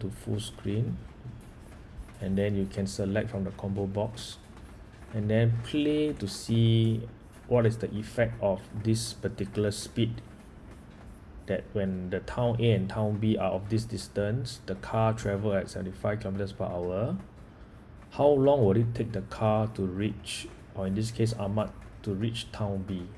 to full screen. And then you can select from the combo box. And then play to see what is the effect of this particular speed. That when the town A and town B are of this distance the car travel at 75 kilometers per hour. How long will it take the car to reach or in this case ahmad to reach town B?